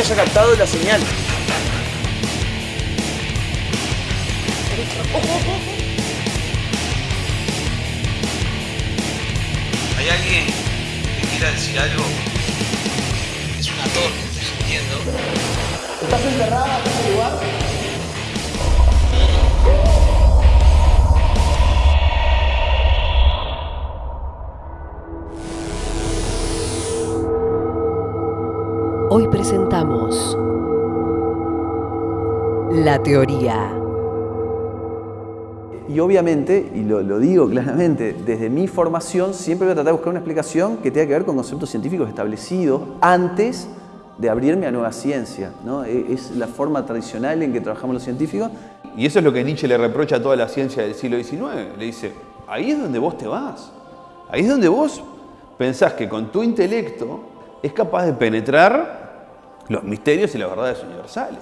haya captado la señal. Hoy presentamos La Teoría. Y obviamente, y lo, lo, digo claramente, desde mi formación siempre voy a tratar de buscar una explicación que tenga que ver con conceptos científicos establecidos antes de abrirme a nueva ciencia. ¿no? E, es la forma tradicional en que trabajamos los científicos. Y eso es lo que Nietzsche le reprocha a toda la ciencia del siglo XIX. Le dice, ahí es donde vos te vas. Ahí es donde vos pensás que con tu intelecto es capaz de penetrar los misterios y las verdades universales.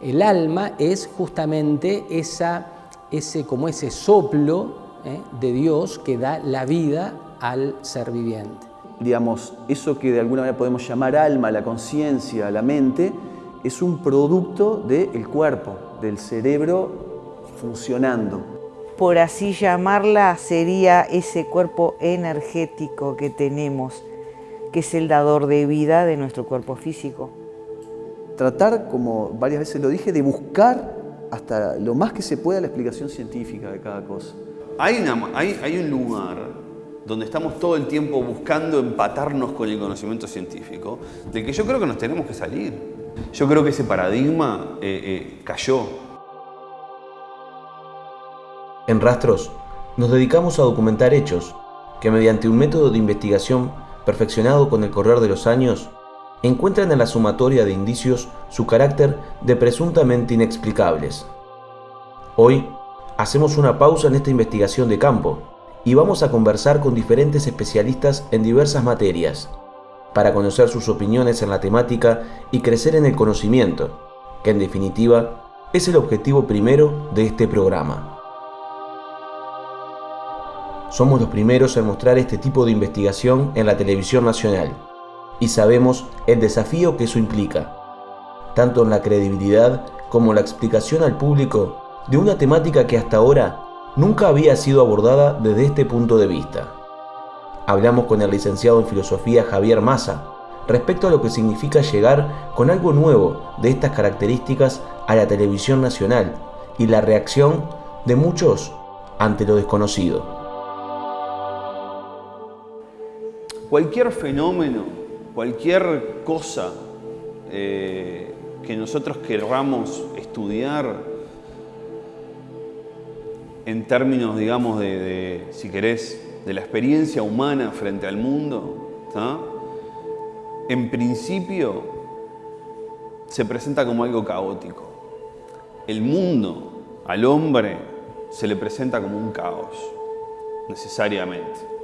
El alma es justamente esa, ese, como ese soplo ¿eh? de Dios que da la vida al ser viviente. Digamos, eso que de alguna manera podemos llamar alma, la conciencia, la mente, es un producto del cuerpo, del cerebro funcionando. Por así llamarla, sería ese cuerpo energético que tenemos que es el dador de vida de nuestro cuerpo físico. Tratar, como varias veces lo dije, de buscar hasta lo más que se pueda la explicación científica de cada cosa. Hay, una, hay, hay un lugar donde estamos todo el tiempo buscando empatarnos con el conocimiento científico, del que yo creo que nos tenemos que salir. Yo creo que ese paradigma eh, eh, cayó. En Rastros nos dedicamos a documentar hechos que mediante un método de investigación perfeccionado con el correr de los años, encuentran en la sumatoria de indicios su carácter de presuntamente inexplicables. Hoy hacemos una pausa en esta investigación de campo y vamos a conversar con diferentes especialistas en diversas materias, para conocer sus opiniones en la temática y crecer en el conocimiento, que en definitiva es el objetivo primero de este programa. Somos los primeros en mostrar este tipo de investigación en la televisión nacional y sabemos el desafío que eso implica, tanto en la credibilidad como la explicación al público de una temática que hasta ahora nunca había sido abordada desde este punto de vista. Hablamos con el licenciado en filosofía Javier Massa respecto a lo que significa llegar con algo nuevo de estas características a la televisión nacional y la reacción de muchos ante lo desconocido. Cualquier fenómeno, cualquier cosa eh, que nosotros querramos estudiar en términos, digamos, de, si querés, de la experiencia humana frente al mundo, en principio se presenta como algo caótico. El mundo al hombre se le presenta como un caos, necesariamente.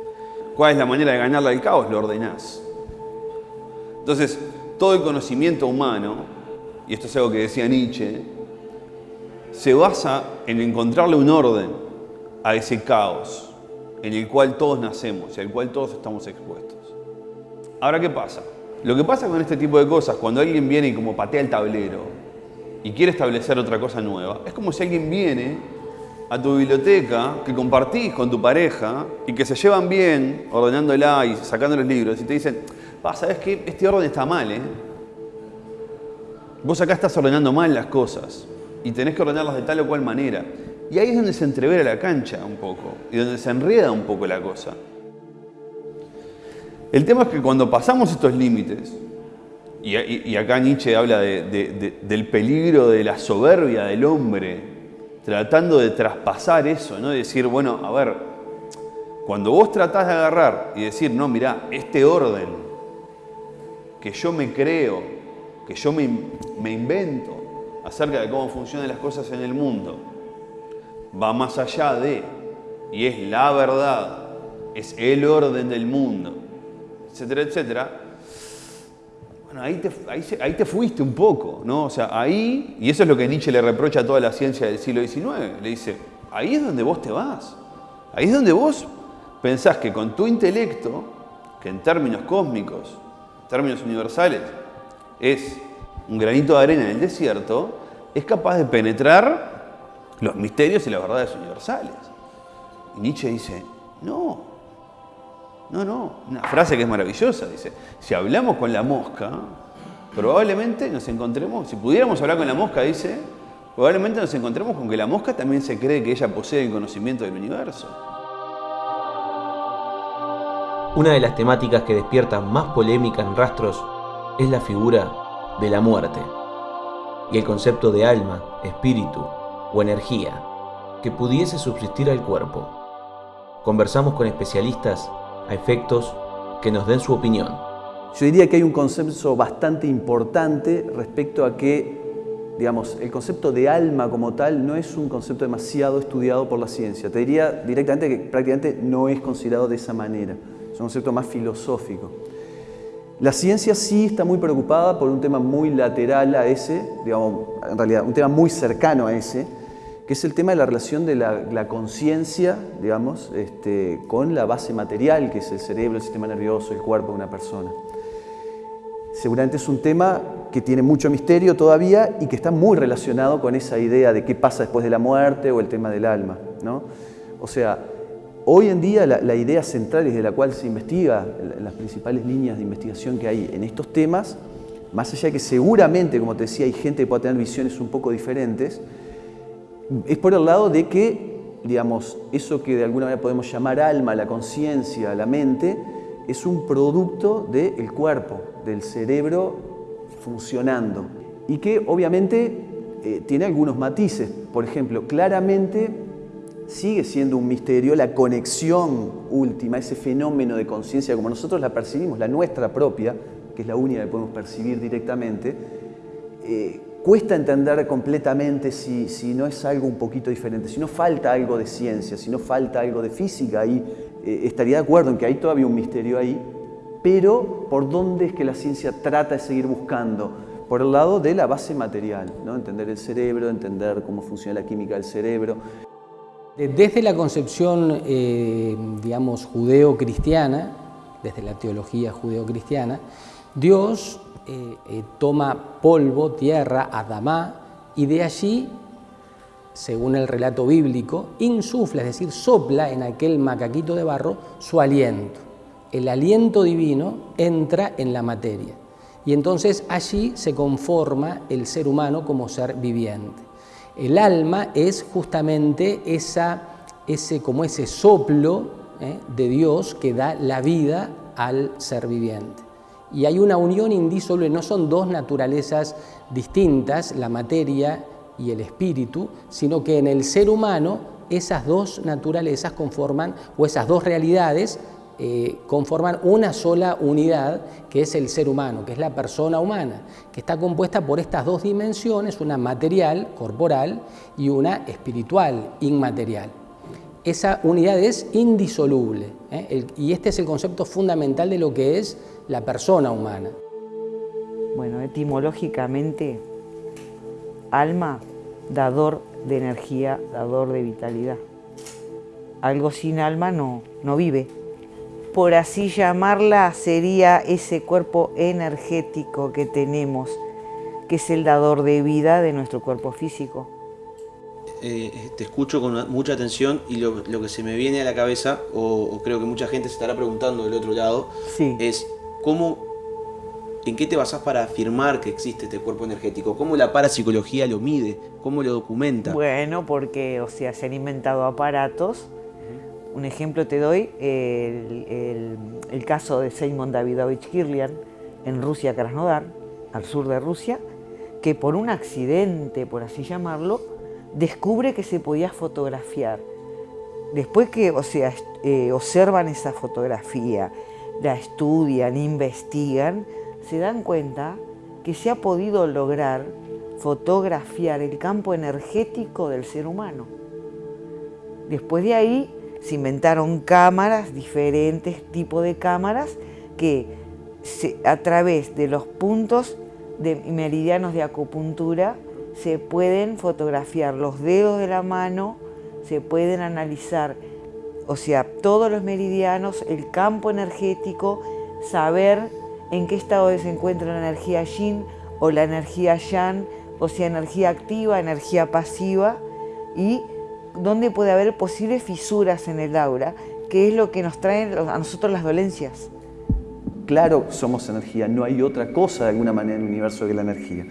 ¿Cuál es la manera de ganarle al caos? Lo ordenás. Entonces, todo el conocimiento humano, y esto es algo que decía Nietzsche, se basa en encontrarle un orden a ese caos en el cual todos nacemos y al cual todos estamos expuestos. Ahora, ¿qué pasa? Lo que pasa con este tipo de cosas, cuando alguien viene y como patea el tablero y quiere establecer otra cosa nueva, es como si alguien viene a tu biblioteca que compartís con tu pareja y que se llevan bien ordenándola y sacando los libros y te dicen, ¿sabes qué? Este orden está mal, ¿eh? Vos acá estás ordenando mal las cosas y tenés que ordenarlas de tal o cual manera. Y ahí es donde se entrevera la cancha un poco y donde se enreda un poco la cosa. El tema es que cuando pasamos estos límites, y, acá Nietzsche habla de, de, de, del peligro de la soberbia del hombre, tratando de traspasar eso, ¿no? De decir, bueno, a ver, cuando vos tratás de agarrar y decir, no, mirá, este orden que yo me creo, que yo me, me invento acerca de cómo funcionan las cosas en el mundo, va más allá de, y es la verdad, es el orden del mundo, etcétera, etcétera, ahí te, ahí te, fuiste un poco, ¿no? O sea, ahí, y eso es lo que Nietzsche le reprocha a toda la ciencia del siglo XIX, le dice, ahí es donde vos te vas, ahí es donde vos pensás que con tu intelecto, que en términos cósmicos, en términos universales, es un granito de arena en el desierto, es capaz de penetrar los misterios y las verdades universales. Y Nietzsche dice, no, no, no, una frase que es maravillosa, dice, si hablamos con la mosca, probablemente nos encontremos, si pudiéramos hablar con la mosca, dice, probablemente nos encontremos con que la mosca también se cree que ella posee el conocimiento del universo. Una de las temáticas que despiertan más polémica en rastros es la figura de la muerte y el concepto de alma, espíritu o energía que pudiese subsistir al cuerpo. Conversamos con especialistas a efectos que nos den su opinión. Yo diría que hay un concepto bastante importante respecto a que, digamos, el concepto de alma como tal no es un concepto demasiado estudiado por la ciencia. Te diría directamente que prácticamente no es considerado de esa manera. Es un concepto más filosófico. La ciencia sí está muy preocupada por un tema muy lateral a ese, digamos, en realidad un tema muy cercano a ese, que es el tema de la relación de la, conciencia, digamos, este, con la base material, que es el cerebro, el sistema nervioso, el cuerpo de una persona. Seguramente es un tema que tiene mucho misterio todavía y que está muy relacionado con esa idea de qué pasa después de la muerte o el tema del alma. ¿no? O sea, Hoy en día la, idea central y de la cual se investiga, las principales líneas de investigación que hay en estos temas, más allá de que seguramente, como te decía, hay gente que puede tener visiones un poco diferentes, es por el lado de que, digamos, eso que de alguna manera podemos llamar alma, la conciencia, la mente, es un producto del cuerpo, del cerebro funcionando. Y que obviamente eh, tiene algunos matices. Por ejemplo, claramente sigue siendo un misterio la conexión última, ese fenómeno de conciencia como nosotros la percibimos, la nuestra propia, que es la única que podemos percibir directamente, eh, cuesta entender completamente si, si, no es algo un poquito diferente, si no falta algo de ciencia, si no falta algo de física, ahí eh, estaría de acuerdo en que hay todavía un misterio ahí, pero ¿por dónde es que la ciencia trata de seguir buscando? Por el lado de la base material, ¿no? entender el cerebro, entender cómo funciona la química del cerebro, desde la concepción, eh, digamos, judeo-cristiana, desde la teología judeo-cristiana, Dios eh, eh, toma polvo, tierra, Adamá, y de allí, según el relato bíblico, insufla, es decir, sopla en aquel macaquito de barro su aliento. El aliento divino entra en la materia y entonces allí se conforma el ser humano como ser viviente. El alma es justamente ese, como ese soplo ¿eh? de Dios que da la vida al ser viviente. Y hay una unión indisoluble, no son dos naturalezas distintas, la materia y el espíritu, sino que en el ser humano esas dos naturalezas conforman, o esas dos realidades eh, conforman una sola unidad que es el ser humano, que es la persona humana, que está compuesta por estas dos dimensiones, una material, corporal, y una espiritual, inmaterial. Esa unidad es indisoluble ¿eh? y este es el concepto fundamental de lo que es la persona humana. Bueno, etimológicamente, alma, dador de energía, dador de vitalidad. Algo sin alma no, no vive por así llamarla, sería ese cuerpo energético que tenemos, que es el dador de vida de nuestro cuerpo físico. Eh, te escucho con mucha atención y lo, que se me viene a la cabeza, o, creo que mucha gente se estará preguntando del otro lado, es cómo, en qué te basás para afirmar que existe este cuerpo energético, cómo la parapsicología lo mide, cómo lo documenta. Bueno, porque o sea, se han inventado aparatos un ejemplo te doy, el, caso de Seymour Davidovich Kirlian en Rusia, Krasnodar, al sur de Rusia, que por un accidente, por así llamarlo, descubre que se podía fotografiar. Después que o sea, eh, observan esa fotografía, la estudian, investigan, se dan cuenta que se ha podido lograr fotografiar el campo energético del ser humano. Después de ahí se inventaron cámaras, diferentes tipos de cámaras, que a través de los puntos de meridianos de acupuntura se pueden fotografiar los dedos de la mano, se pueden analizar, o sea, todos los meridianos, el campo energético, saber en qué estado se encuentra la energía yin o la energía yang, o sea, energía activa, energía pasiva, y dónde puede haber posibles fisuras en el aura, que es lo que nos trae a nosotros las dolencias. Claro, somos energía, no hay otra cosa de alguna manera en el universo que la energía.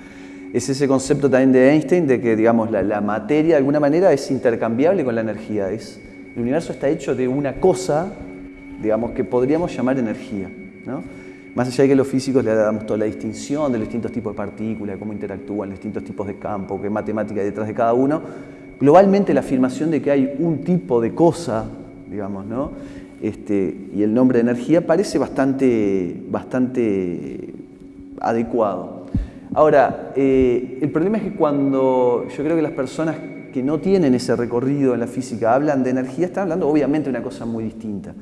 Es ese concepto también de Einstein de que digamos, la, materia de alguna manera es intercambiable con la energía. Es, el universo está hecho de una cosa digamos, que podríamos llamar energía. ¿no? Más allá de que los físicos le damos toda la distinción de los distintos tipos de partículas, cómo interactúan, los distintos tipos de campo, qué matemática hay detrás de cada uno, globalmente la afirmación de que hay un tipo de cosa, digamos, ¿no? Este, y el nombre de energía parece bastante, bastante adecuado. Ahora, eh, el problema es que cuando yo creo que las personas que no tienen ese recorrido en la física hablan de energía, están hablando obviamente de una cosa muy distinta.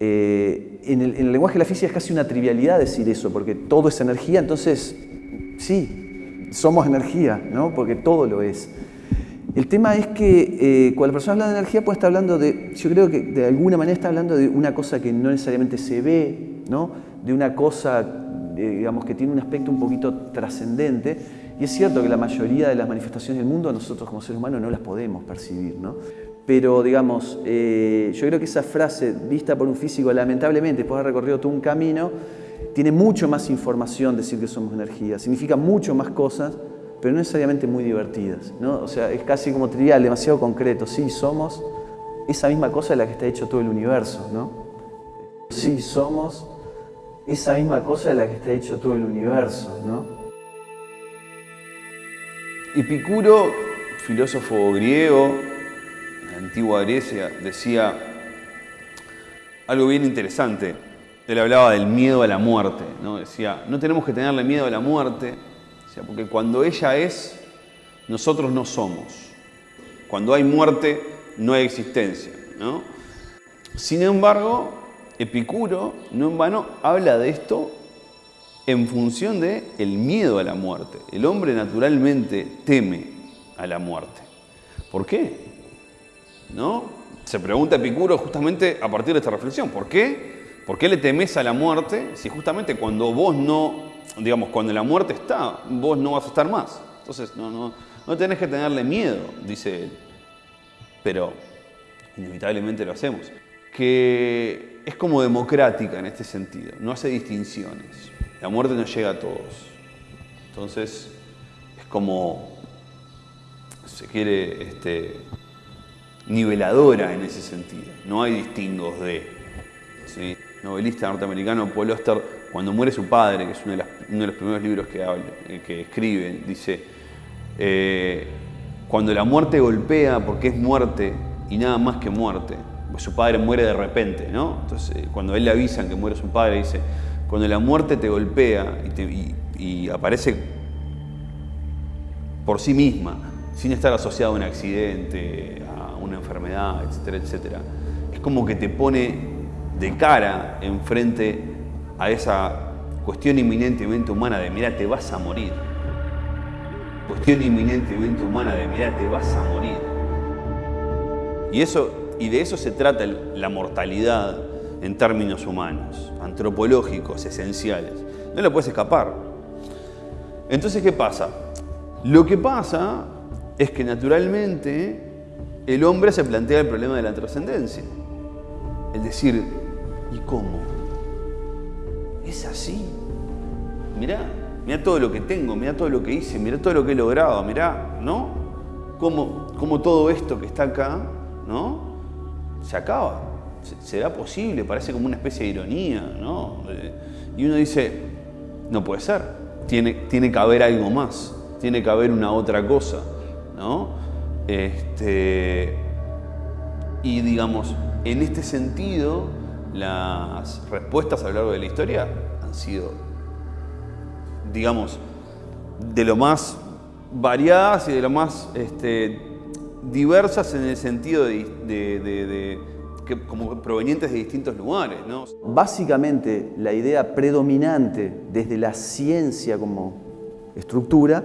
Eh, en, el, lenguaje de la física es casi una trivialidad decir eso, porque todo es energía, entonces sí, somos energía, ¿no? porque todo lo es. El tema es que eh, cuando la persona habla de energía puede estar hablando de, yo creo que de alguna manera está hablando de una cosa que no necesariamente se ve, ¿no? de una cosa eh, digamos, que tiene un aspecto un poquito trascendente, y es cierto que la mayoría de las manifestaciones del mundo nosotros como seres humanos no las podemos percibir. ¿no? Pero, digamos, eh, yo creo que esa frase, vista por un físico, lamentablemente, después de haber recorrido todo un camino, tiene mucho más información decir que somos energía, significa mucho más cosas, pero no necesariamente muy divertidas. ¿no? O sea, es casi como trivial, demasiado concreto. Sí, somos esa misma cosa de la que está hecho todo el universo. ¿no? Sí, somos esa misma cosa de la que está hecho todo el universo. ¿no? Epicuro, filósofo griego, antigua Grecia, decía algo bien interesante. Él hablaba del miedo a la muerte, ¿no? Decía, no tenemos que tenerle miedo a la muerte, porque cuando ella es, nosotros no somos. Cuando hay muerte, no hay existencia, ¿no? Sin embargo, Epicuro, no en vano, habla de esto en función de el miedo a la muerte. El hombre naturalmente teme a la muerte. ¿Por qué? ¿no? Se pregunta Epicuro justamente a partir de esta reflexión. ¿Por qué? ¿Por qué le temes a la muerte si justamente cuando vos no, digamos, cuando la muerte está, vos no vas a estar más? Entonces, no, no, no tenés que tenerle miedo, dice él. Pero inevitablemente lo hacemos. Que es como democrática en este sentido, no hace distinciones. La muerte no llega a todos. Entonces, es como, se quiere, este, niveladora en ese sentido. No hay distingos de. Novelista norteamericano Paul Oster, cuando muere su padre, que es uno de, los primeros libros que, eh, que escribe, dice, eh, cuando la muerte golpea porque es muerte y nada más que muerte, pues su padre muere de repente, ¿no? Entonces, eh, cuando él le avisan que muere su padre, dice, cuando la muerte te golpea y aparece por sí misma, sin estar asociada a un accidente, una enfermedad, etcétera, etcétera. Es como que te pone de cara enfrente a esa cuestión inminentemente humana de, mira, te vas a morir. Cuestión inminentemente humana de, mira, te vas a morir. Y, eso, y de eso se trata la mortalidad en términos humanos, antropológicos, esenciales. No lo puedes escapar. Entonces, ¿qué pasa? Lo que pasa es que naturalmente el hombre se plantea el problema de la trascendencia. Es decir, ¿y cómo? Es así. Mirá, mirá todo lo que tengo, mirá todo lo que hice, mirá todo lo que he logrado, mirá, ¿no? Cómo, cómo todo esto que está acá, ¿no? Se acaba. ¿Será posible? Parece como una especie de ironía, ¿no? Y uno dice, no puede ser. Tiene, tiene que haber algo más, tiene que haber una otra cosa, ¿no? Este, y digamos, en este sentido, las respuestas a lo largo de la historia han sido, digamos, de lo más variadas y de lo más este, diversas en el sentido de, como provenientes de distintos lugares. Básicamente, la idea predominante desde la ciencia como estructura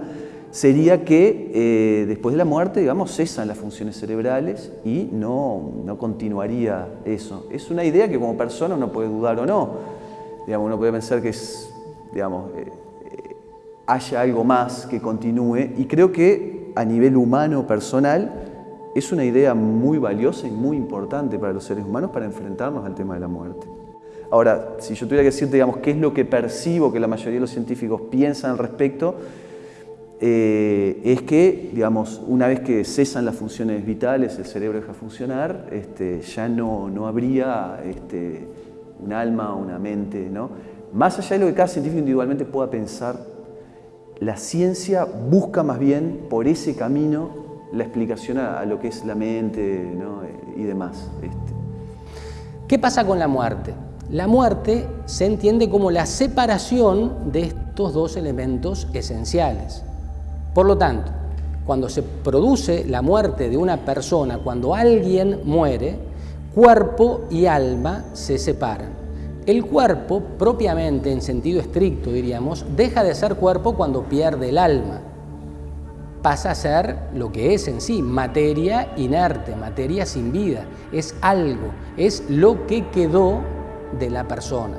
sería que eh, después de la muerte, digamos, cesan las funciones cerebrales y no, no, continuaría eso. Es una idea que como persona uno puede dudar o no. Digamos, uno puede pensar que es, digamos, eh, eh, haya algo más que continúe y creo que a nivel humano, personal, es una idea muy valiosa y muy importante para los seres humanos para enfrentarnos al tema de la muerte. Ahora, si yo tuviera que decirte, digamos, qué es lo que percibo que la mayoría de los científicos piensan al respecto, eh, es que, digamos, una vez que cesan las funciones vitales, el cerebro deja de funcionar, este, ya no, no habría este, un alma, una mente, ¿no? Más allá de lo que cada científico individualmente pueda pensar, la ciencia busca más bien por ese camino la explicación a, lo que es la mente y demás. Este. ¿Qué pasa con la muerte? La muerte se entiende como la separación de estos dos elementos esenciales. Por lo tanto, cuando se produce la muerte de una persona, cuando alguien muere, cuerpo y alma se separan. El cuerpo, propiamente en sentido estricto diríamos, deja de ser cuerpo cuando pierde el alma. Pasa a ser lo que es en sí, materia inerte, materia sin vida. Es algo, es lo que quedó de la persona.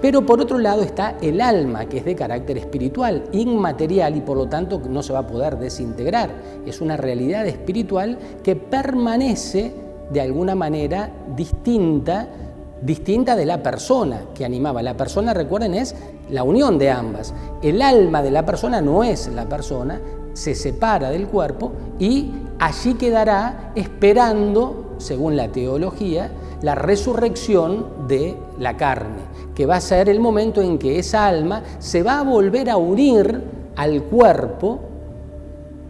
Pero por otro lado está el alma, que es de carácter espiritual, inmaterial y por lo tanto no se va a poder desintegrar. Es una realidad espiritual que permanece de alguna manera distinta, distinta de la persona que animaba. La persona, recuerden, es la unión de ambas. El alma de la persona no es la persona, se separa del cuerpo y allí quedará esperando, según la teología, la resurrección de la carne, que va a ser el momento en que esa alma se va a volver a unir al cuerpo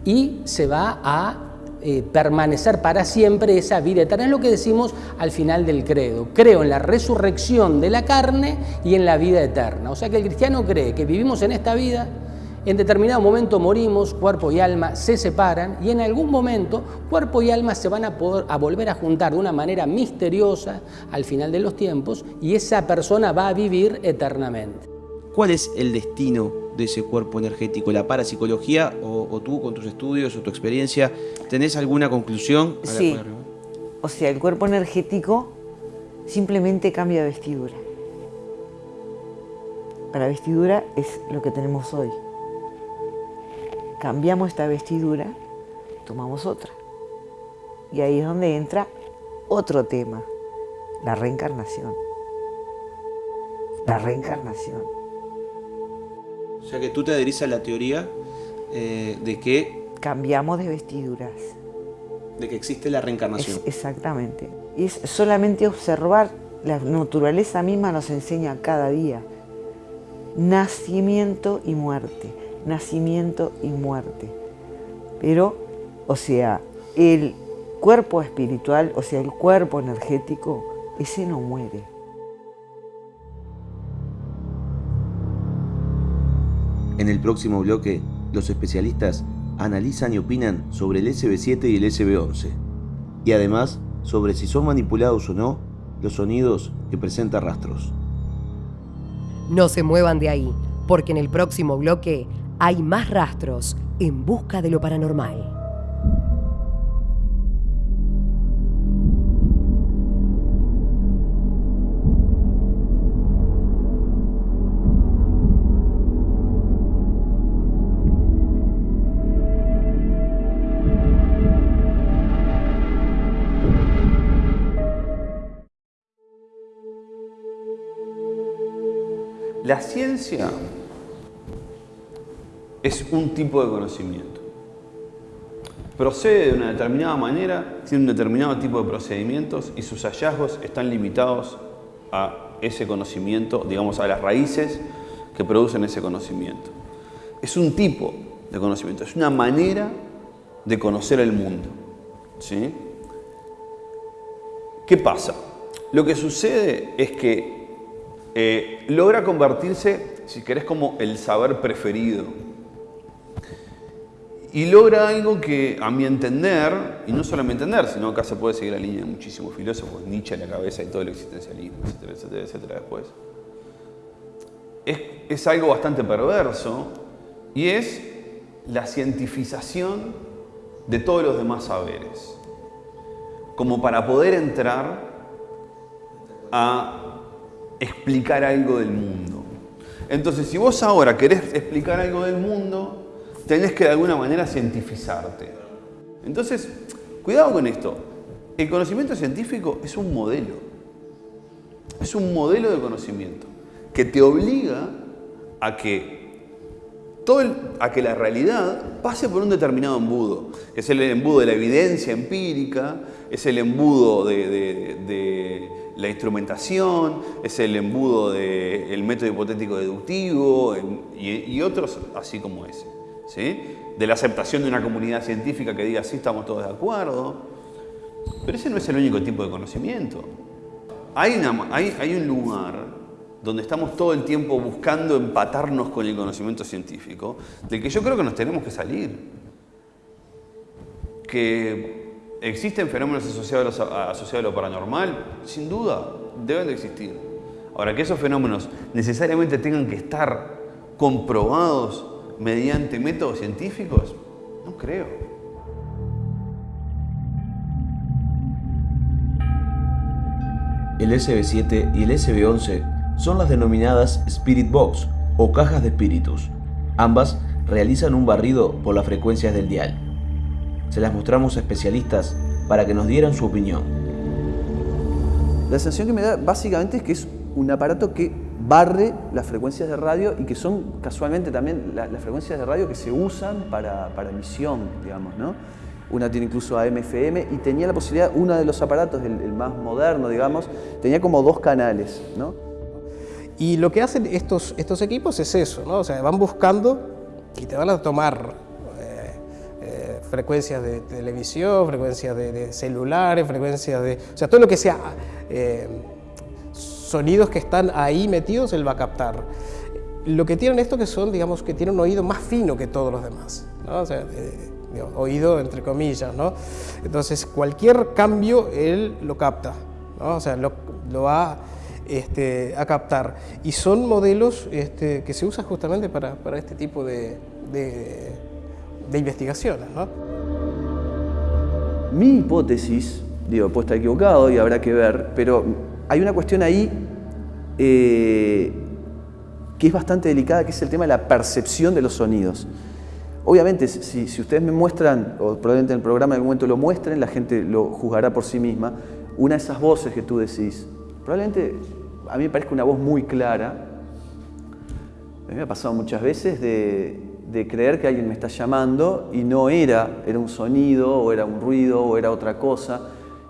y se va a eh, permanecer para siempre esa vida eterna. Es lo que decimos al final del credo. Creo en la resurrección de la carne y en la vida eterna. O sea que el cristiano cree que vivimos en esta vida en determinado momento morimos, cuerpo y alma se separan y en algún momento cuerpo y alma se van a, poder, a volver a juntar de una manera misteriosa al final de los tiempos y esa persona va a vivir eternamente. ¿Cuál es el destino de ese cuerpo energético? ¿La parapsicología o, tú con tus estudios o tu experiencia tenés alguna conclusión? Sí, o sea, el cuerpo energético simplemente cambia de vestidura. La vestidura es lo que tenemos hoy cambiamos esta vestidura, tomamos otra. Y ahí es donde entra otro tema, la reencarnación. La reencarnación. O sea que tú te adherís a la teoría eh, de que... Cambiamos de vestiduras. De que existe la reencarnación. exactamente. Y es solamente observar, la naturaleza misma nos enseña cada día. Nacimiento y muerte nacimiento y muerte. Pero, o sea, el cuerpo espiritual, o sea, el cuerpo energético, ese no muere. En el próximo bloque, los especialistas analizan y opinan sobre el SB7 y el SB11, y además sobre si son manipulados o no los sonidos que presenta rastros. No se muevan de ahí, porque en el próximo bloque hay más rastros en busca de lo paranormal. La ciencia es un tipo de conocimiento. Procede de una determinada manera, tiene un determinado tipo de procedimientos y sus hallazgos están limitados a ese conocimiento, digamos a las raíces que producen ese conocimiento. Es un tipo de conocimiento, es una manera de conocer el mundo. ¿sí? ¿Qué pasa? Lo que sucede es que eh, logra convertirse, si querés, como el saber preferido y logra algo que, a mi entender, y no solo a mi entender, sino acá se puede seguir la línea de muchísimos filósofos, Nietzsche en la cabeza y todo el existencialismo, etcétera, etcétera, etcétera, después. Es, es algo bastante perverso y es la cientificación de todos los demás saberes, como para poder entrar a explicar algo del mundo. Entonces, si vos ahora querés explicar algo del mundo, tenés que de alguna manera cientificarte. Entonces, cuidado con esto. El conocimiento científico es un modelo. Es un modelo de conocimiento que te obliga a que todo a que la realidad pase por un determinado embudo, es el embudo de la evidencia empírica, es el embudo de, la instrumentación, es el embudo del método hipotético deductivo y, otros así como ese. ¿Sí? De la aceptación de una comunidad científica que diga sí, estamos todos de acuerdo. Pero ese no es el único tipo de conocimiento. Hay, un lugar donde estamos todo el tiempo buscando empatarnos con el conocimiento científico, del que yo creo que nos tenemos que salir. Que existen fenómenos asociados a, asociados a lo paranormal, sin duda, deben de existir. Ahora, que esos fenómenos necesariamente tengan que estar comprobados mediante métodos científicos, no creo. El SB7 y el SB11 son las denominadas Spirit Box o cajas de espíritus. Ambas realizan un barrido por las frecuencias del dial. Se las mostramos a especialistas para que nos dieran su opinión. La sensación que me da básicamente es que es un aparato que barre las frecuencias de radio y que son casualmente también las frecuencias de radio que se usan para, emisión, digamos, ¿no? Una tiene incluso AM-FM y tenía la posibilidad, uno de los aparatos, el, el, más moderno, digamos, tenía como dos canales, ¿no? Y lo que hacen estos, estos equipos es eso, ¿no? O sea, van buscando y te van a tomar eh, eh, frecuencias de televisión, frecuencias de, celulares, frecuencias de... O sea, todo lo que sea eh, sonidos que están ahí metidos, él va a captar. Lo que tienen esto que son, digamos, que tienen un oído más fino que todos los demás, ¿no? O sea, oído entre comillas, ¿no? Entonces, cualquier cambio él lo capta, ¿no? O sea, lo, lo va este, a captar. Y son modelos este, que se usan justamente para, este tipo de, investigaciones. Mi hipótesis, digo, puede estar equivocado y habrá que ver, pero hay una cuestión ahí eh, que es bastante delicada, que es el tema de la percepción de los sonidos. Obviamente, si, ustedes me muestran, o probablemente en el programa en momento lo muestren, la gente lo juzgará por sí misma, una de esas voces que tú decís, probablemente a mí me parece una voz muy clara. A mí me ha pasado muchas veces de, creer que alguien me está llamando y no era, era un sonido o era un ruido o era otra cosa.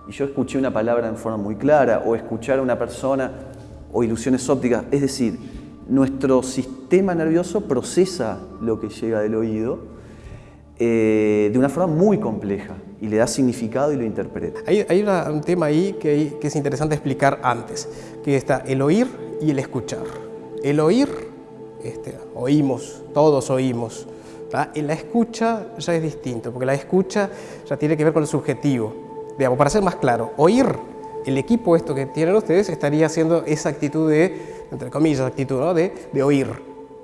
Y yo escuché una palabra en forma muy clara o escuchar a una persona o ilusiones ópticas. Es decir, nuestro sistema nervioso procesa lo que llega del oído eh, de una forma muy compleja y le da significado y lo interpreta. Hay, un tema ahí que, es interesante explicar antes, que está el oír y el escuchar. El oír, este, oímos, todos oímos. En la escucha ya es distinto, porque la escucha ya tiene que ver con el subjetivo. Para ser más claro, oír, el equipo esto que tienen ustedes estaría haciendo esa actitud de, entre comillas, actitud de, de oír.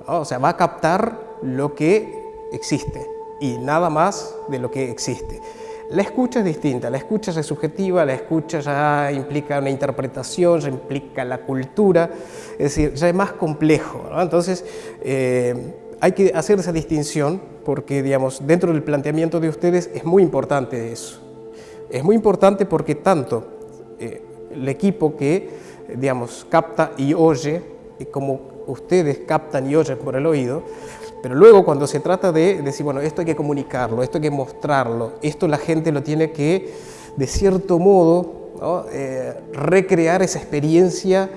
O sea, va a captar lo que existe y nada más de lo que existe. La escucha es distinta, la escucha es subjetiva, la escucha ya implica una interpretación, ya implica la cultura, es decir, ya es más complejo. Entonces, eh, hay que hacer esa distinción porque, digamos, dentro del planteamiento de ustedes es muy importante eso. Es muy importante porque tanto eh, el equipo que, digamos, capta y oye, como ustedes captan y oyen por el oído, pero luego cuando se trata de decir, bueno, esto hay que comunicarlo, esto hay que mostrarlo, esto la gente lo tiene que, de cierto modo, eh, recrear esa experiencia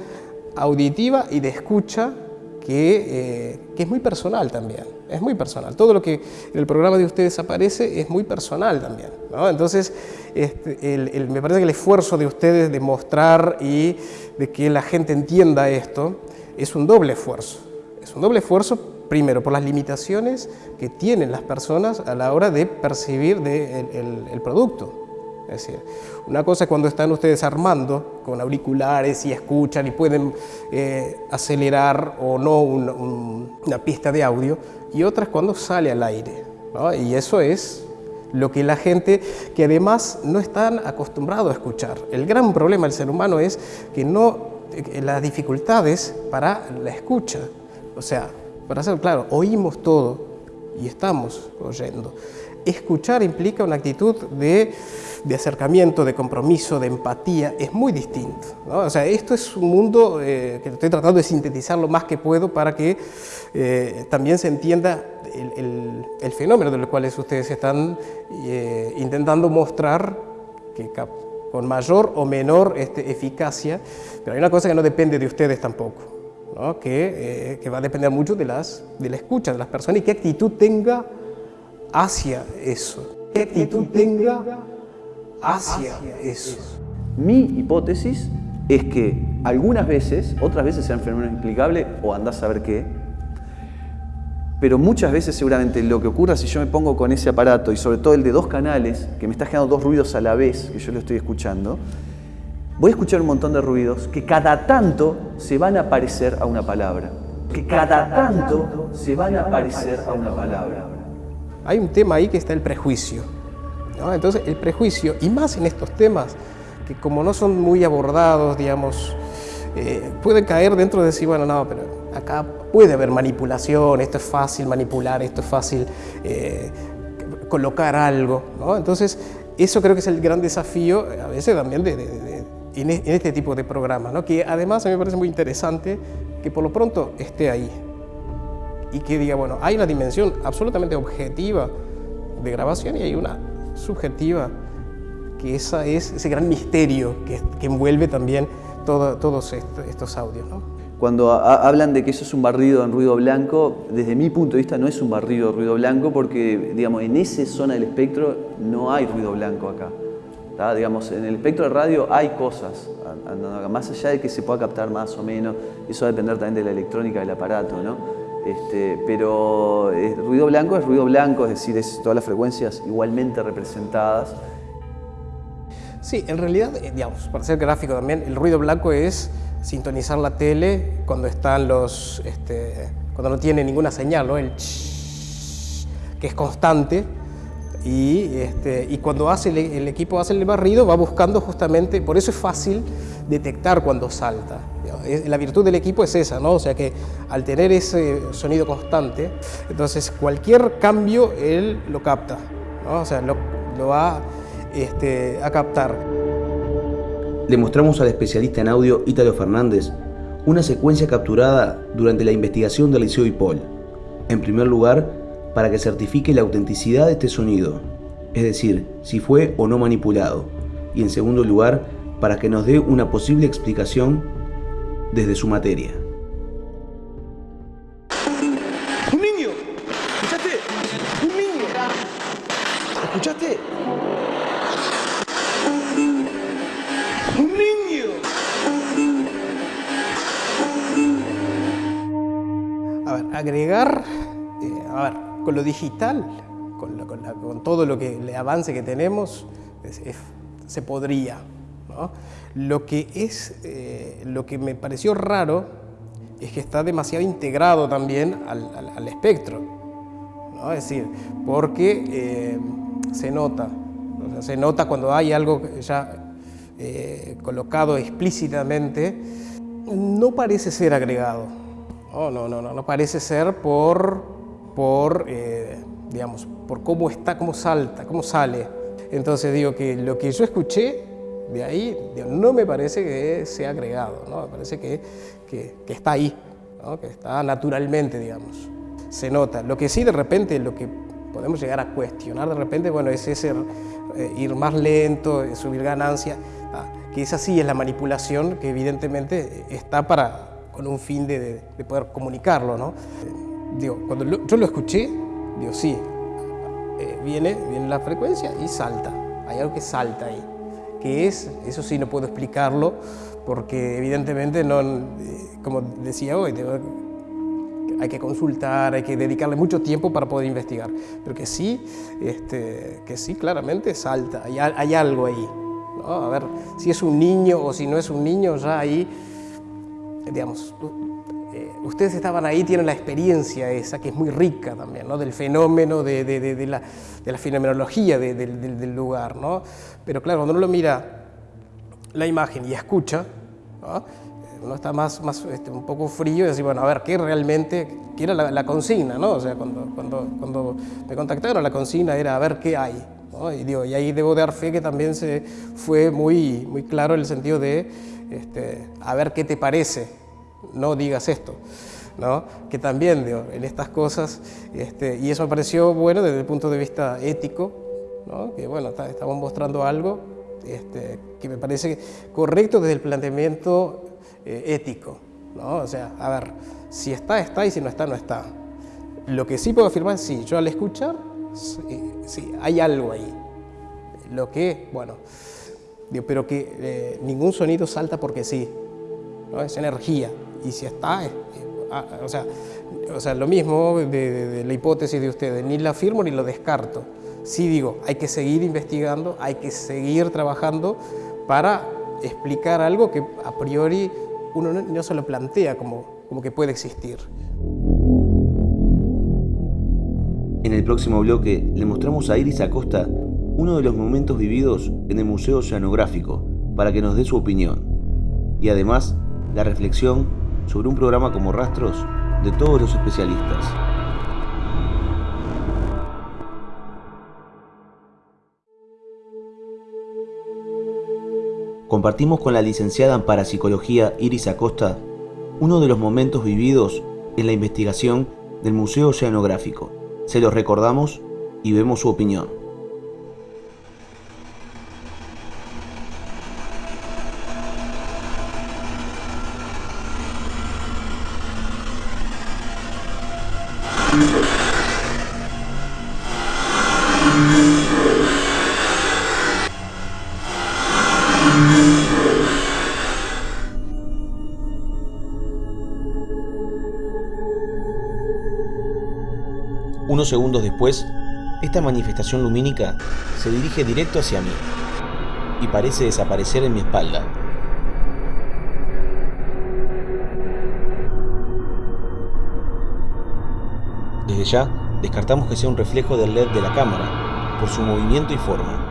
auditiva y de escucha que, eh, que, es muy personal también, es muy personal. Todo lo que en el programa de ustedes aparece es muy personal también. Entonces, este, me parece que el esfuerzo de ustedes de mostrar y de que la gente entienda esto es un doble esfuerzo. Es un doble esfuerzo primero, por las limitaciones que tienen las personas a la hora de percibir el, producto. Es decir, una cosa es cuando están ustedes armando con auriculares y escuchan y pueden eh, acelerar o no una pista de audio, y otra es cuando sale al aire. Y eso es lo que la gente que además no están acostumbrados a escuchar. El gran problema del ser humano es que no, eh, las dificultades para la escucha O sea, para ser claro, oímos todo y estamos oyendo. Escuchar implica una actitud de, acercamiento, de compromiso, de empatía, es muy distinto. O sea, esto es un mundo eh, que estoy tratando de sintetizar lo más que puedo para que eh, también se entienda el, fenómeno del cual ustedes están eh, intentando mostrar que con mayor o menor este, eficacia, pero hay una cosa que no depende de ustedes tampoco, que, que, va a depender mucho de, de la escucha de las personas y qué actitud tenga hacia eso. ¿Qué actitud tenga hacia eso? Mi hipótesis es que algunas veces, otras veces sean fenómenos inexplicables o andás a saber qué, pero muchas veces seguramente lo que ocurra si yo me pongo con ese aparato y sobre todo el de dos canales, que me está generando dos ruidos a la vez, que yo lo estoy escuchando, voy a escuchar un montón de ruidos que cada tanto se van a parecer a una palabra. Que cada tanto se van a parecer a una palabra hay un tema ahí que está el prejuicio. Entonces, el prejuicio, y más en estos temas, que como no son muy abordados, digamos, eh, pueden caer dentro de decir, bueno, no, pero acá puede haber manipulación, esto es fácil manipular, esto es fácil eh, colocar algo. Entonces, eso creo que es el gran desafío, a veces también, de, en, este tipo de programas, ¿no? que además a mí me parece muy interesante que por lo pronto esté ahí y que diga, bueno, hay una dimensión absolutamente objetiva de grabación y hay una subjetiva, que esa es ese gran misterio que, que envuelve también todos estos audios. Cuando hablan de que eso es un barrido en ruido blanco, desde mi punto de vista no es un barrido en ruido blanco porque, digamos, en esa zona del espectro no hay ruido blanco acá. Digamos, en el espectro de radio hay cosas, más allá de que se pueda captar más o menos, eso va a depender también de la electrónica del aparato, ¿no? Este, pero eh, ruido blanco es ruido blanco, es decir, es todas las frecuencias igualmente representadas. Sí, en realidad, eh, digamos, para ser gráfico también, el ruido blanco es sintonizar la tele cuando están los, este, cuando no tiene ninguna señal, ¿no? El que es constante y, este, cuando hace el, equipo hace el barrido va buscando justamente, por eso es fácil detectar cuando salta. La virtud del equipo es esa, ¿no? O sea que al tener ese sonido constante, entonces cualquier cambio él lo capta. O sea, lo, va este, a captar. Le mostramos al especialista en audio Ítalo Fernández una secuencia capturada durante la investigación del Liceo IPOL. En primer lugar, para que certifique la autenticidad de este sonido, es decir, si fue o no manipulado. Y en segundo lugar, para que nos dé una posible explicación desde su materia. ¡Un niño! ¿Escuchaste? ¡Un niño! ¿Escuchaste? ¡Un niño! A ver, agregar, eh, a ver, con lo digital, con, todo lo que el avance que tenemos, se podría. Lo que es, eh, lo que me pareció raro es que está demasiado integrado también al, espectro, ¿no? es decir, porque eh, se nota, se nota cuando hay algo ya eh, colocado explícitamente, no parece ser agregado, no, no, no, no, parece ser por, por digamos, por cómo está, cómo salta, cómo sale. Entonces digo que lo que yo escuché de ahí no me parece que sea agregado, ¿no? me parece que, que, está ahí, que está naturalmente, digamos. Se nota. Lo que sí de repente, lo que podemos llegar a cuestionar de repente, bueno, es ese eh, ir más lento, eh, subir ganancia, ah, que esa sí es la manipulación que evidentemente está para, con un fin de, de, poder comunicarlo, ¿no? digo, cuando yo lo escuché, digo, sí, eh, viene, viene la frecuencia y salta, hay algo que salta ahí qué es, eso sí no puedo explicarlo porque evidentemente no, eh, como decía hoy, hay que consultar, hay que dedicarle mucho tiempo para poder investigar, pero que sí, este, que sí claramente salta, hay, hay algo ahí. A ver, si es un niño o si no es un niño, ya ahí, digamos, ustedes estaban ahí, tienen la experiencia esa, que es muy rica también, ¿no? del fenómeno, de, de, de, la, de la, fenomenología del lugar. ¿no? Pero claro, cuando uno lo mira la imagen y escucha, no está más, más este, un poco frío y decir, bueno, a ver, ¿qué realmente, qué era la, consigna? ¿no? O sea, cuando, cuando, cuando me contactaron, la consigna era a ver qué hay. Y, digo, y ahí debo dar fe que también se fue muy, muy claro el sentido de este, a ver qué te parece, no digas esto. ¿no? que también digo, en estas cosas, este, y eso me pareció bueno desde el punto de vista ético, ¿no? que bueno, estamos mostrando algo este, que me parece correcto desde el planteamiento eh, ético. ¿no? O sea, a ver, si está, está y si no está, no está. Lo que sí puedo afirmar es sí, yo al escuchar, sí, hay algo ahí. Lo que, bueno, digo, pero que eh, ningún sonido salta porque sí, ¿no? es energía. Y si está, ah, o, sea, o sea, lo mismo de, la hipótesis de ustedes, ni la afirmo ni lo descarto sí digo, hay que seguir investigando, hay que seguir trabajando para explicar algo que a priori uno no, se lo plantea como, como que puede existir. En el próximo bloque le mostramos a Iris Acosta uno de los momentos vividos en el Museo Oceanográfico para que nos dé su opinión. Y además, la reflexión sobre un programa como Rastros de todos los especialistas. compartimos con la licenciada en Parapsicología Iris Acosta uno de los momentos vividos en la investigación del Museo Oceanográfico. Se los recordamos y vemos su opinión. Segundos después, esta manifestación lumínica se dirige directo hacia mí y parece desaparecer en mi espalda. Desde ya, descartamos que sea un reflejo del LED de la cámara, por su movimiento y forma.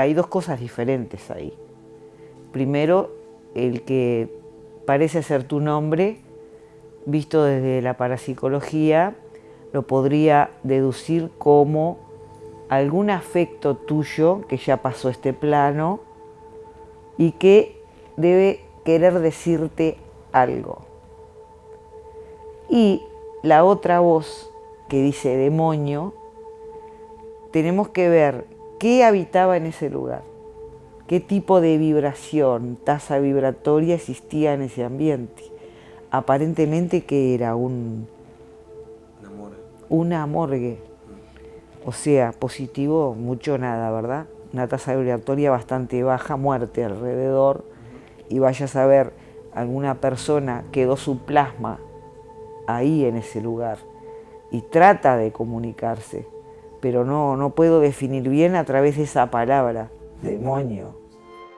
Hay dos cosas diferentes ahí. Primero, el que parece ser tu nombre, visto desde la parapsicología, lo podría deducir como algún afecto tuyo que ya pasó este plano y que debe querer decirte algo. Y la otra voz que dice demonio, tenemos que ver qué habitaba en ese lugar, qué tipo de vibración, tasa vibratoria existía en ese ambiente. Aparentemente que era un, una morgue. Una morgue. O sea, positivo, mucho nada, ¿verdad? Una tasa vibratoria bastante baja, muerte alrededor, y vaya a saber, alguna persona quedó su plasma ahí en ese lugar y trata de comunicarse pero no, no puedo definir bien a través de esa palabra, demonio.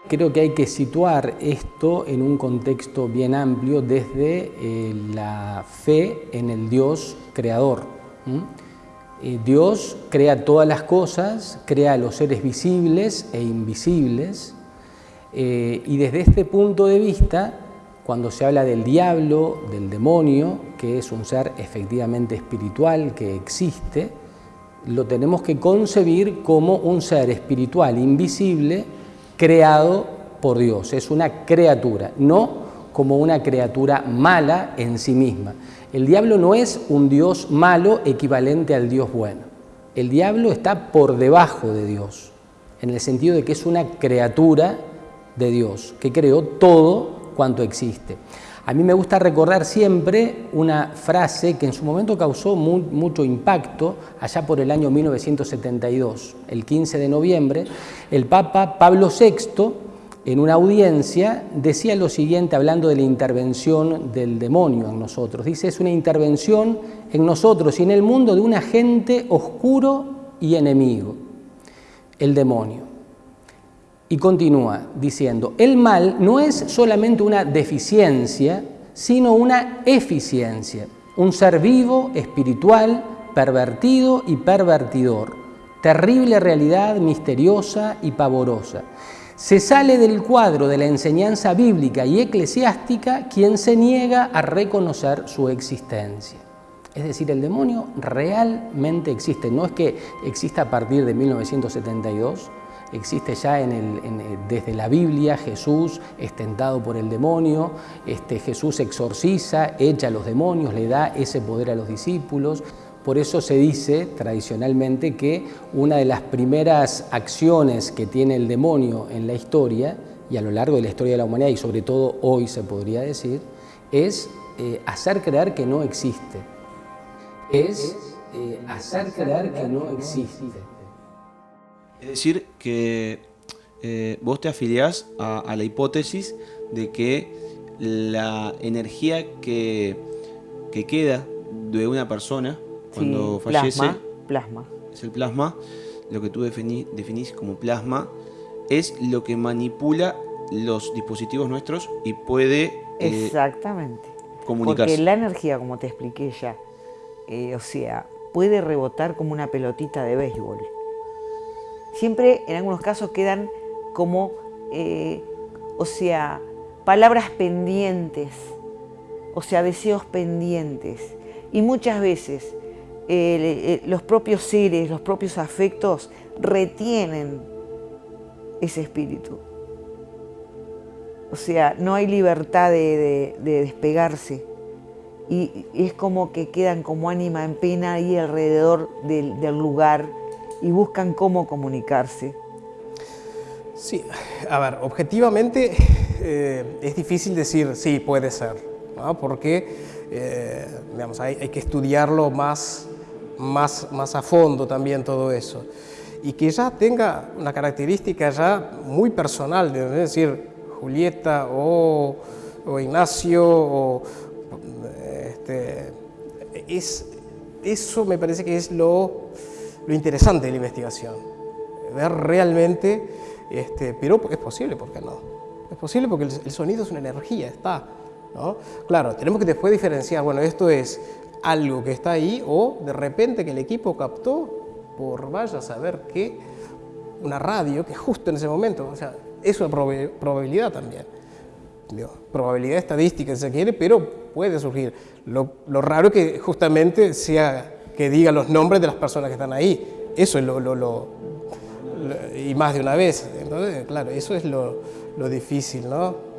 Creo que hay que situar esto en un contexto bien amplio desde eh, la fe en el Dios creador. Eh, Dios crea todas las cosas, crea los seres visibles e invisibles, eh, y desde este punto de vista, cuando se habla del diablo, del demonio, que es un ser efectivamente espiritual que existe, lo tenemos que concebir como un ser espiritual invisible creado por Dios. Es una criatura, no como una criatura mala en sí misma. El diablo no es un Dios malo equivalente al Dios bueno. El diablo está por debajo de Dios, en el sentido de que es una criatura de Dios, que creó todo cuanto existe. A mí me gusta recordar siempre una frase que en su momento causó mucho impacto, allá por el año 1972, el 15 de noviembre, el Papa Pablo VI en una audiencia, decía lo siguiente hablando de la intervención del demonio en nosotros. Dice, es una intervención en nosotros y en el mundo de un agente oscuro y enemigo, el demonio. Y continúa diciendo, el mal no es solamente una deficiencia, sino una eficiencia, un ser vivo, espiritual, pervertido y pervertidor, terrible realidad misteriosa y pavorosa. Se sale del cuadro de la enseñanza bíblica y eclesiástica quien se niega a reconocer su existencia. Es decir, el demonio realmente existe, no es que exista a partir de 1972, existe ya desde la Biblia, Jesús es tentado por el demonio, este, Jesús exorciza, echa a los demonios, le da ese poder a los discípulos. Por eso se dice tradicionalmente que una de las primeras acciones que tiene el demonio en la historia, y a lo largo de la historia de la humanidad, y sobre todo hoy se podría decir, es eh, hacer creer que no existe. Es eh, hacer creer que no existe. Es decir, que eh, vos te afiliás a, la hipótesis de que la energía que, que queda de una persona cuando fallece. Plasma, Es el plasma. Lo que tú definís como plasma es lo que manipula los dispositivos nuestros y puede eh, Exactamente. comunicarse. Porque la energía, como te expliqué ya, eh, o sea, puede rebotar como una pelotita de béisbol. Siempre, en algunos casos, quedan como, eh, o sea, palabras pendientes, o sea, deseos pendientes. Y muchas veces eh, los propios seres, los propios afectos retienen ese espíritu. O sea, no hay libertad de, despegarse. Y, es como que quedan como ánima en pena ahí alrededor del, lugar y buscan cómo comunicarse. Sí, a ver, objetivamente eh, es difícil decir sí, puede ser, porque eh, digamos, hay, hay, que estudiarlo más más, más a fondo también todo eso. Y que ya tenga una característica ya muy personal, es decir, Julieta o, o Ignacio, o, este, es, eso me parece que es lo, lo interesante de la investigación, ver realmente, este, pero es posible, ¿por qué no? Es posible porque el, sonido es una energía, está. ¿no? Claro, tenemos que después diferenciar, bueno, esto es algo que está ahí o de repente que el equipo captó por vaya a saber qué, una radio que justo en ese momento, o sea, es una probabilidad también. Probabilidad estadística si se quiere, pero puede surgir. Lo, raro es que justamente sea que diga los nombres de las personas que están ahí. Eso es lo, lo, y más de una vez. Entonces, claro, eso es lo, lo difícil, ¿no?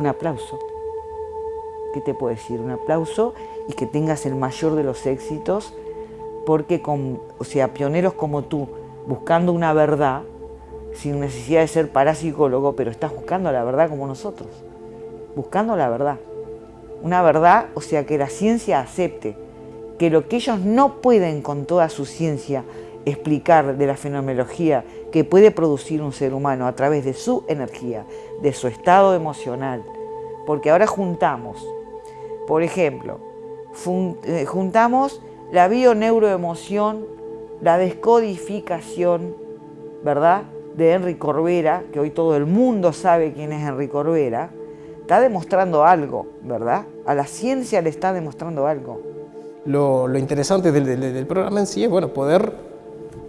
un aplauso. ¿Qué te puedo decir? Un aplauso y que tengas el mayor de los éxitos, porque con, o sea, pioneros como tú, buscando una verdad, sin necesidad de ser parapsicólogo, pero estás buscando la verdad como nosotros, buscando la verdad. Una verdad, o sea, que la ciencia acepte que lo que ellos no pueden con toda su ciencia explicar de la fenomenología que puede producir un ser humano a través de su energía, de su estado emocional. Porque ahora juntamos, por ejemplo, eh, juntamos la bioneuroemoción, la descodificación, ¿verdad? De Henry Corbera, que hoy todo el mundo sabe quién es Henry Corbera, está demostrando algo, ¿verdad? A la ciencia le está demostrando algo. Lo, interesante del, programa en sí es bueno, poder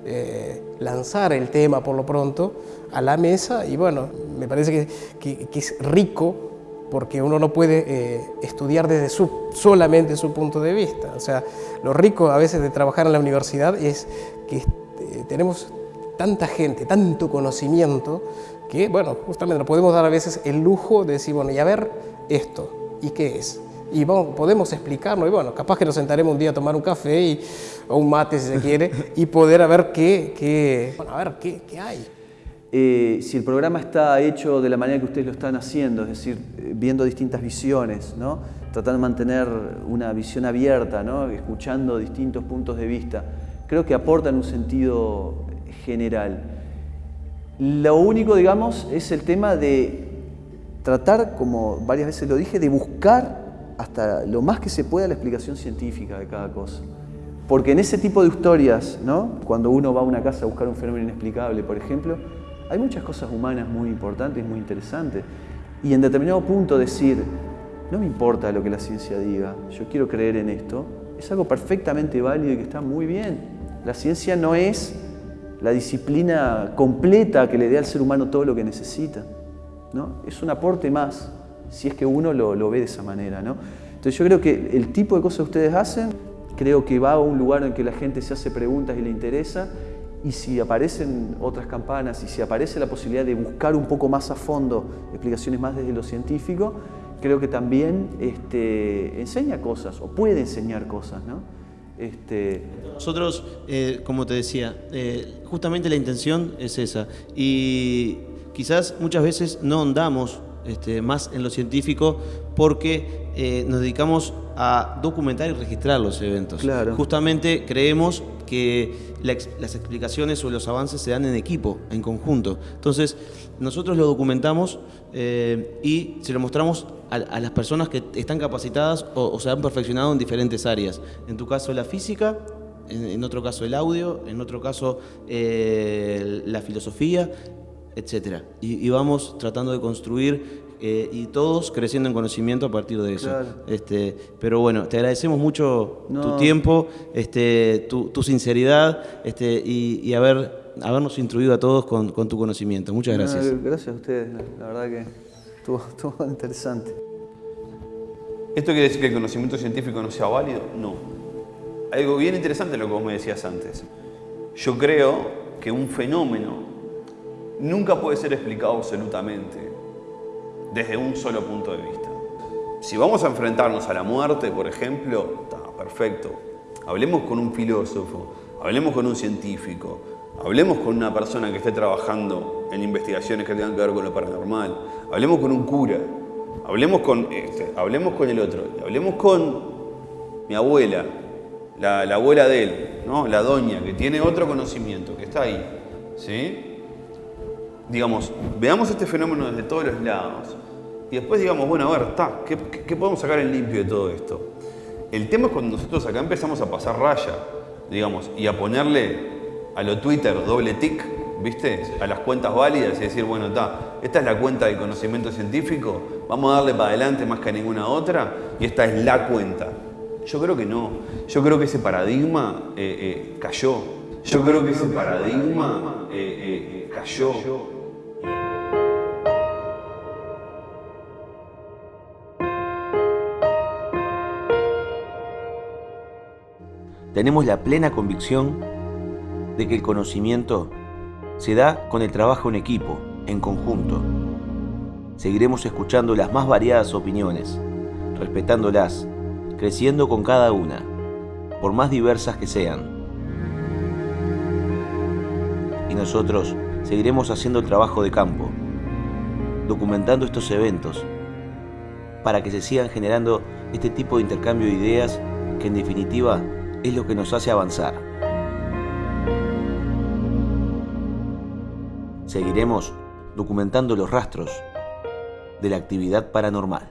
eh, lanzar el tema por lo pronto a la mesa y bueno, me parece que, es rico porque uno no puede eh, estudiar desde su, solamente su punto de vista. O sea, lo rico a veces de trabajar en la universidad es que eh, tenemos tanta gente, tanto conocimiento, que bueno, justamente nos podemos dar a veces el lujo de decir, bueno, y a ver esto, ¿y qué es? y podemos explicarlo. Y bueno, capaz que nos sentaremos un día a tomar un café y, o un mate si se quiere y poder a ver qué, qué, bueno, a ver qué, qué hay. Eh, si el programa está hecho de la manera que ustedes lo están haciendo, es decir, eh, viendo distintas visiones, ¿no? tratando de mantener una visión abierta, ¿no? escuchando distintos puntos de vista, creo que aporta en un sentido general. Lo único, digamos, es el tema de tratar, como varias veces lo dije, de buscar hasta lo más que se pueda la explicación científica de cada cosa. Porque en ese tipo de historias, ¿no? cuando uno va a una casa a buscar un fenómeno inexplicable, por ejemplo, hay muchas cosas humanas muy importantes, muy interesantes. Y en determinado punto decir, no me importa lo que la ciencia diga, yo quiero creer en esto, es algo perfectamente válido y que está muy bien. La ciencia no es la disciplina completa que le dé al ser humano todo lo que necesita. ¿no? Es un aporte más, si es que uno lo, lo ve de esa manera. ¿no? Entonces yo creo que el tipo de cosas que ustedes hacen, creo que va a un lugar en que la gente se hace preguntas y le interesa y si aparecen otras campanas y si aparece la posibilidad de buscar un poco más a fondo explicaciones más desde lo científico, creo que también este, enseña cosas o puede enseñar cosas. ¿no? Este... Nosotros, eh, como te decía, eh, justamente la intención es esa y quizás muchas veces no ahondamos este, más en lo científico porque eh, nos dedicamos a documentar y registrar los eventos. Claro. Justamente creemos que las explicaciones o los avances se dan en equipo, en conjunto. Entonces, nosotros lo documentamos eh, y se lo mostramos a, las personas que están capacitadas o, se han perfeccionado en diferentes áreas. En tu caso, la física, en, otro caso, el audio, en otro caso, eh, la filosofía, etc. y vamos tratando de construir eh, y todos creciendo en conocimiento a partir de eso. Este, pero bueno, te agradecemos mucho tu tiempo, este, tu, sinceridad este, y, haber, habernos instruido a todos con, tu conocimiento. Muchas gracias. gracias a ustedes, la verdad que estuvo, estuvo interesante. ¿Esto quiere decir que el conocimiento científico no sea válido? No. Algo bien interesante lo que vos me decías antes. Yo creo que un fenómeno nunca puede ser explicado absolutamente desde un solo punto de vista. Si vamos a enfrentarnos a la muerte, por ejemplo, está perfecto. Hablemos con un filósofo, hablemos con un científico, hablemos con una persona que esté trabajando en investigaciones que tengan que ver con lo paranormal, hablemos con un cura, hablemos con, este, hablemos con el otro, hablemos con mi abuela, la, abuela de él, ¿no? la doña, que tiene otro conocimiento, que está ahí. ¿sí? Digamos, veamos este fenómeno desde todos los lados. Y después digamos, bueno, a ver, está, ¿qué, podemos sacar en limpio de todo esto? El tema es cuando nosotros acá empezamos a pasar raya, digamos, y a ponerle a lo Twitter doble tic, ¿viste? A las cuentas válidas y decir, bueno, está, esta es la cuenta de conocimiento científico, vamos a darle para adelante más que a ninguna otra, y esta es la cuenta. Yo creo que no. Yo creo que ese paradigma eh, eh, cayó. Yo creo que ese paradigma eh, cayó. Tenemos la plena convicción de que el conocimiento se da con el trabajo en equipo, en conjunto. Seguiremos escuchando las más variadas opiniones, respetándolas, creciendo con cada una, por más diversas que sean. Y nosotros seguiremos haciendo el trabajo de campo, documentando estos eventos, para que se sigan generando este tipo de intercambio de ideas que en definitiva es lo que nos hace avanzar. Seguiremos documentando los rastros de la actividad paranormal.